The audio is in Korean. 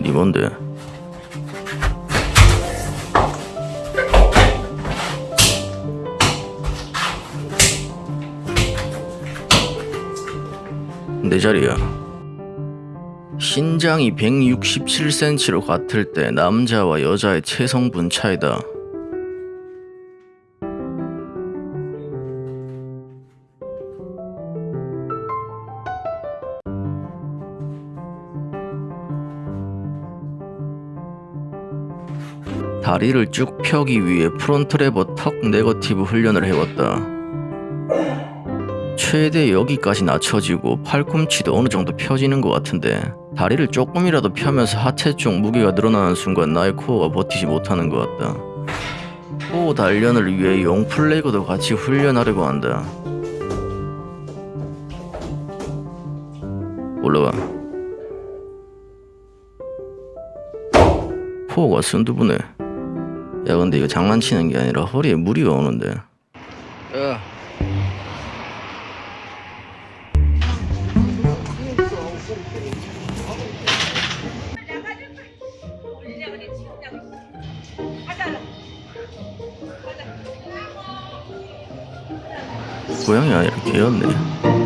니 뭔데? 내 자리야. 신장이 167cm로 같을 때 남자와 여자의 체성분 차이다. 다리를 쭉 펴기 위해 front lever tuck negative 훈련을 해왔다. 최대 여기까지 낮춰지고 팔꿈치도 어느 정도 펴지는 것 같은데 다리를 조금이라도 펴면서 하체 쪽 무게가 늘어나는 순간 나의 코어가 버티지 못하는 것 같다. 코어 단련을 위해 용flag도 같이 훈련하려고 한다. 올라가. 코어가 순두부네. 야 근데 이거 장난치는 게 아니라 허리에 무리가 오는데. 야. 고양이 아니라 개였네.